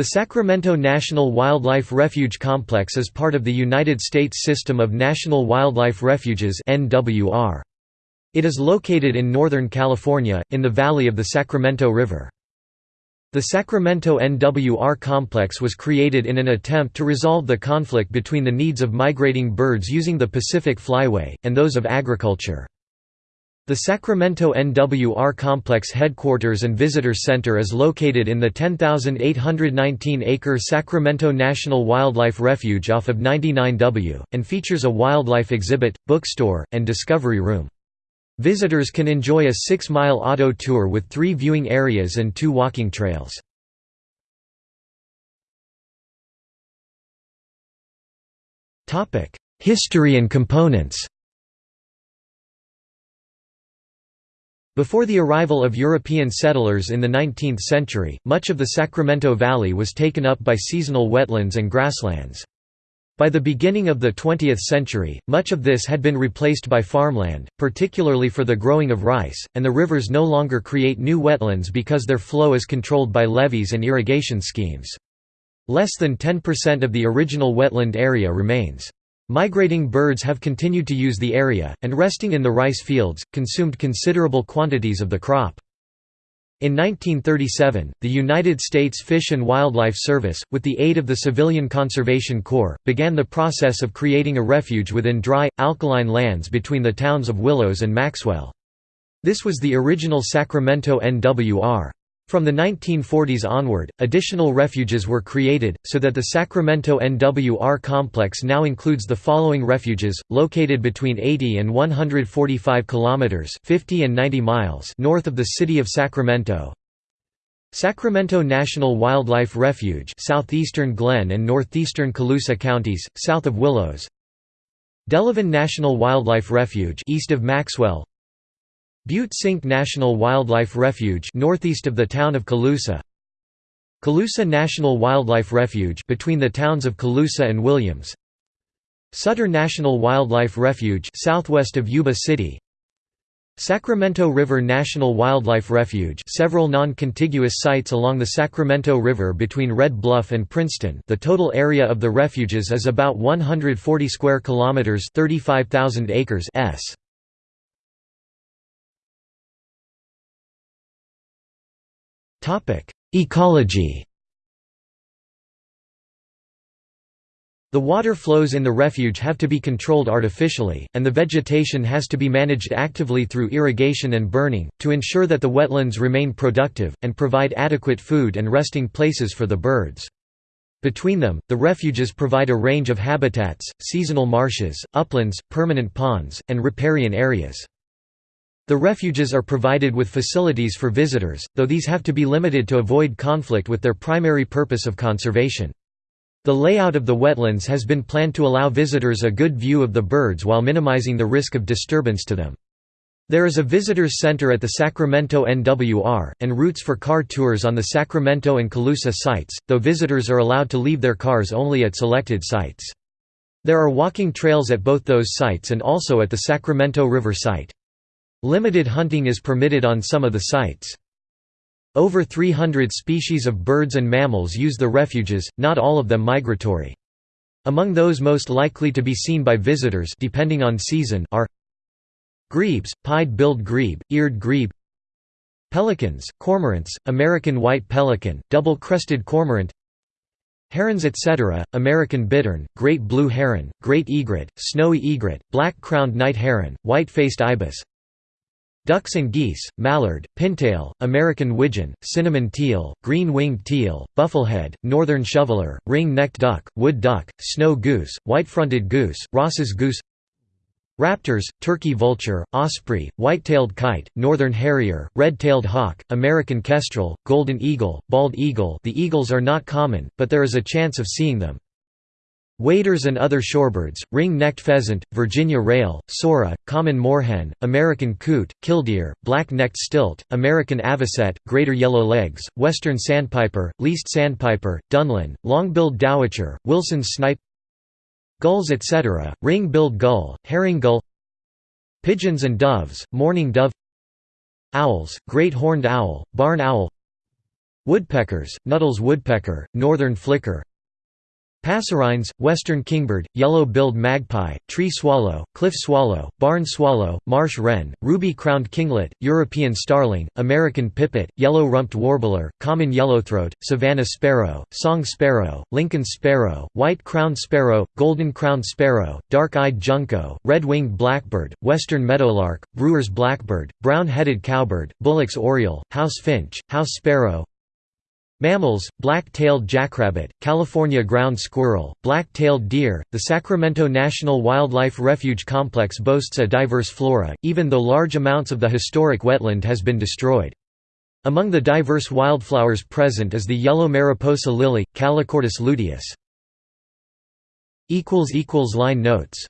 The Sacramento National Wildlife Refuge Complex is part of the United States System of National Wildlife Refuges It is located in Northern California, in the valley of the Sacramento River. The Sacramento NWR complex was created in an attempt to resolve the conflict between the needs of migrating birds using the Pacific Flyway, and those of agriculture. The Sacramento NWR Complex headquarters and visitor center is located in the 10,819-acre Sacramento National Wildlife Refuge off of 99W, and features a wildlife exhibit, bookstore, and discovery room. Visitors can enjoy a six-mile auto tour with three viewing areas and two walking trails. History and components Before the arrival of European settlers in the 19th century, much of the Sacramento Valley was taken up by seasonal wetlands and grasslands. By the beginning of the 20th century, much of this had been replaced by farmland, particularly for the growing of rice, and the rivers no longer create new wetlands because their flow is controlled by levees and irrigation schemes. Less than 10% of the original wetland area remains. Migrating birds have continued to use the area, and resting in the rice fields, consumed considerable quantities of the crop. In 1937, the United States Fish and Wildlife Service, with the aid of the Civilian Conservation Corps, began the process of creating a refuge within dry, alkaline lands between the towns of Willows and Maxwell. This was the original Sacramento NWR. From the 1940s onward, additional refuges were created, so that the Sacramento NWR complex now includes the following refuges, located between 80 and 145 kilometers (50 and 90 miles) north of the city of Sacramento. Sacramento National Wildlife Refuge, southeastern Glenn and northeastern Colusa counties, south of Willows. Delavan National Wildlife Refuge, east of Maxwell. Butte Sink National Wildlife Refuge northeast of the town of Colusa. Colusa National Wildlife Refuge between the towns of Colusa and Williams. Sutter National Wildlife Refuge southwest of Yuba City. Sacramento River National Wildlife Refuge several non-contiguous sites along the Sacramento River between Red Bluff and Princeton. The total area of the refuges is about 140 square kilometers 35,000 acres s Ecology The water flows in the refuge have to be controlled artificially, and the vegetation has to be managed actively through irrigation and burning, to ensure that the wetlands remain productive, and provide adequate food and resting places for the birds. Between them, the refuges provide a range of habitats, seasonal marshes, uplands, permanent ponds, and riparian areas. The refuges are provided with facilities for visitors, though these have to be limited to avoid conflict with their primary purpose of conservation. The layout of the wetlands has been planned to allow visitors a good view of the birds while minimizing the risk of disturbance to them. There is a visitors center at the Sacramento NWR, and routes for car tours on the Sacramento and Colusa sites, though visitors are allowed to leave their cars only at selected sites. There are walking trails at both those sites and also at the Sacramento River site. Limited hunting is permitted on some of the sites. Over 300 species of birds and mammals use the refuges, not all of them migratory. Among those most likely to be seen by visitors depending on season are Grebes, pied-billed grebe, eared grebe Pelicans, cormorants, American white pelican, double-crested cormorant Herons etc., American bittern, great blue heron, great egret, snowy egret, black-crowned night heron, white-faced ibis Ducks and geese, mallard, pintail, American widgeon, cinnamon teal, green-winged teal, bufflehead, northern shoveler, ring-necked duck, wood duck, snow goose, white-fronted goose, Ross's goose Raptors, turkey vulture, osprey, white-tailed kite, northern harrier, red-tailed hawk, American kestrel, golden eagle, bald eagle the eagles are not common, but there is a chance of seeing them. Waders and other shorebirds, ring-necked pheasant, Virginia rail, sora, common moorhen, American coot, killdeer, black-necked stilt, American avocet, greater yellow legs, western sandpiper, least sandpiper, dunlin, long-billed dowitcher, Wilson's snipe Gulls etc., ring-billed gull, herring gull Pigeons and doves, mourning dove Owls, great horned owl, barn owl Woodpeckers, Nuttall's woodpecker, northern flicker Passerines, western kingbird, yellow-billed magpie, tree swallow, cliff swallow, barn swallow, marsh wren, ruby-crowned kinglet, European starling, American pipit, yellow-rumped warbler, common yellowthroat, Savannah sparrow, song sparrow, Lincoln sparrow, white-crowned sparrow, golden-crowned sparrow, dark-eyed junco, red-winged blackbird, western meadowlark, brewer's blackbird, brown-headed cowbird, Bullock's oriole, house finch, house sparrow, Mammals, black-tailed jackrabbit, California ground squirrel, black-tailed deer. The Sacramento National Wildlife Refuge complex boasts a diverse flora, even though large amounts of the historic wetland has been destroyed. Among the diverse wildflowers present is the yellow mariposa lily, Calochortus luteus. Line notes